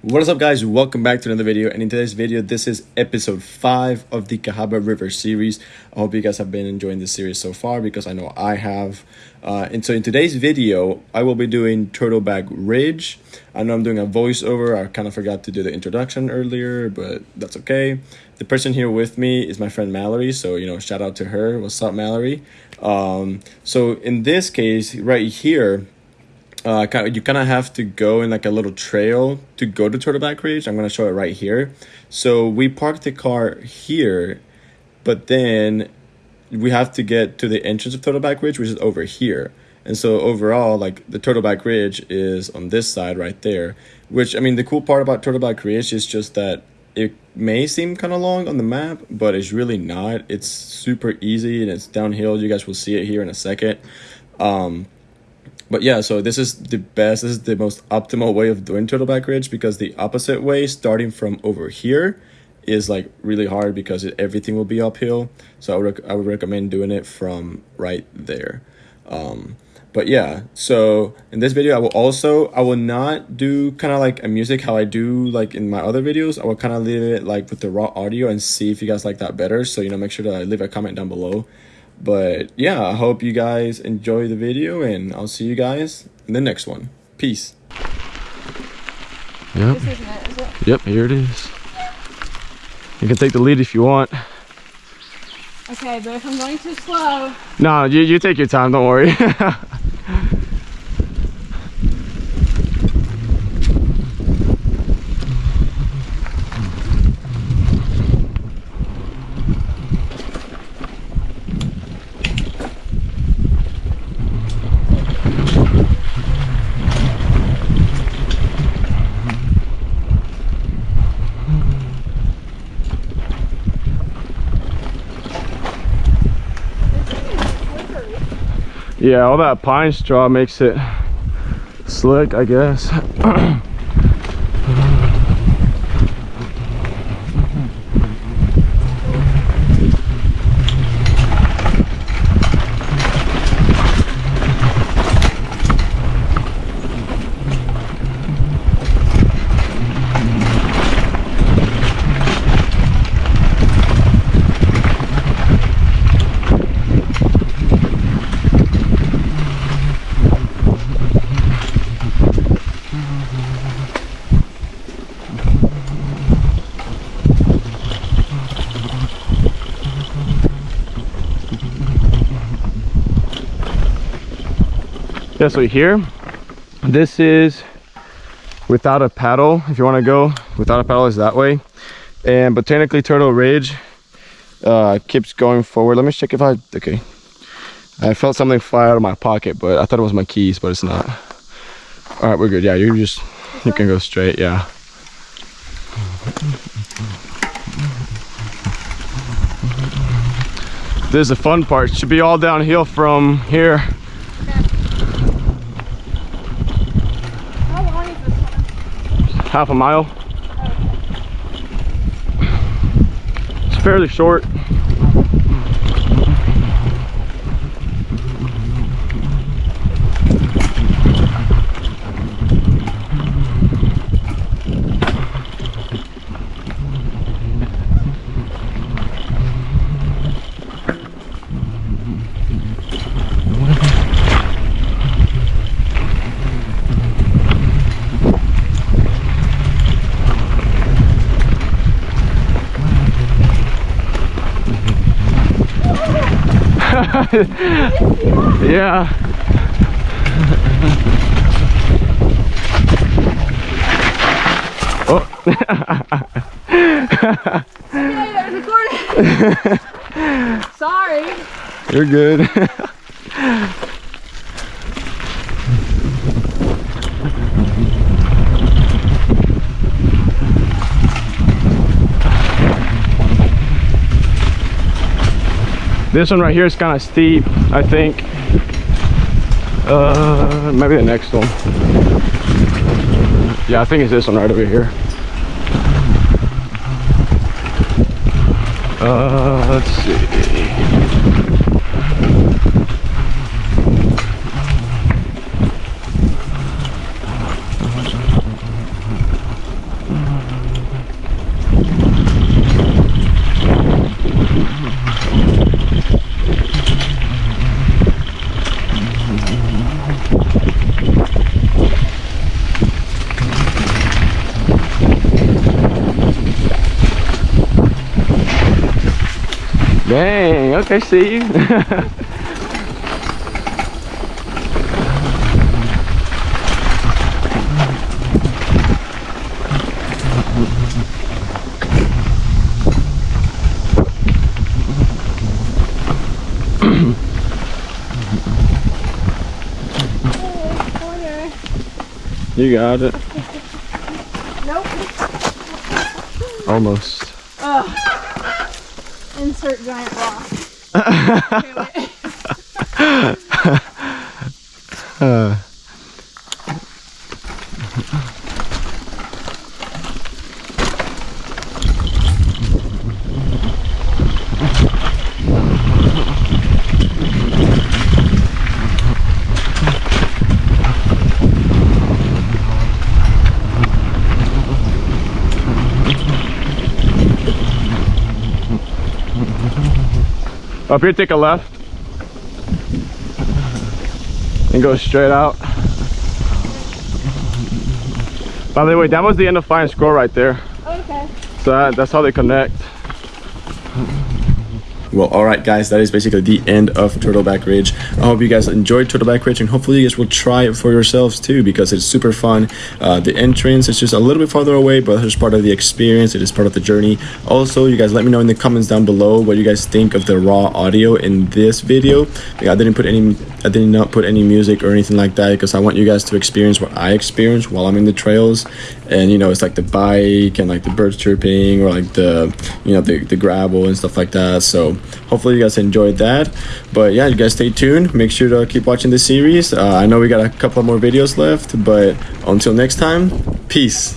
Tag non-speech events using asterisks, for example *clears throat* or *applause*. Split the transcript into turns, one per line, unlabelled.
What is up guys, welcome back to another video and in today's video this is episode 5 of the Cahaba River series. I hope you guys have been enjoying this series so far because I know I have. Uh, and so in today's video I will be doing Turtleback Ridge. I know I'm doing a voiceover, I kind of forgot to do the introduction earlier but that's okay. The person here with me is my friend Mallory so you know shout out to her. What's up Mallory? Um, so in this case right here uh, you kind of have to go in like a little trail to go to Turtleback Ridge. I'm going to show it right here. So we parked the car here, but then we have to get to the entrance of Turtleback Ridge, which is over here. And so overall, like the Turtleback Ridge is on this side right there, which I mean, the cool part about Turtleback Ridge is just that it may seem kind of long on the map, but it's really not. It's super easy and it's downhill. You guys will see it here in a second. Um, but yeah, so this is the best, this is the most optimal way of doing Turtleback Ridge because the opposite way, starting from over here, is like really hard because it, everything will be uphill. So I would, I would recommend doing it from right there. Um, but yeah, so in this video, I will also, I will not do kind of like a music how I do like in my other videos. I will kind of leave it like with the raw audio and see if you guys like that better. So, you know, make sure to leave a comment down below but yeah, I hope you guys enjoy the video and I'll see you guys in the next one. Peace.
Yep. It, yep, here it is. You can take the lead if you want.
Okay, but if I'm going too slow.
No, you, you take your time, don't worry. *laughs* yeah all that pine straw makes it slick i guess *clears throat* yeah so here this is without a paddle if you want to go without a paddle is that way. And botanically turtle ridge uh keeps going forward. Let me check if i okay. I felt something fly out of my pocket but i thought it was my keys but it's not. All right we're good. Yeah you just you can go straight yeah. This is the fun part. Should be all downhill from here half a mile. It's fairly short. *laughs* yeah. *laughs*
oh. *laughs* Sorry.
You're good. This one right here is kind of steep, I think. Uh, maybe the next one. Yeah, I think it's this one right over here. Uh, let's see. Dang, okay, see you. You got it.
Nope.
Almost.
Insert giant rock. *laughs* *laughs*
Uh, Up here, take a left. And go straight out. By the way, that was the end of Fine Scroll right there.
Okay.
So that, that's how they connect.
Well, all right, guys, that is basically the end of Turtleback Ridge. I hope you guys enjoyed Turtleback Ridge, and hopefully you guys will try it for yourselves too, because it's super fun. Uh, the entrance is just a little bit farther away, but it's part of the experience. It is part of the journey. Also, you guys let me know in the comments down below what you guys think of the raw audio in this video. I didn't put any, I did not put any music or anything like that because I want you guys to experience what I experience while I'm in the trails. And you know, it's like the bike and like the birds chirping or like the, you know, the the gravel and stuff like that. So hopefully you guys enjoyed that. But yeah you guys stay tuned. Make sure to keep watching the series. Uh, i know we got a couple more videos left but until next time peace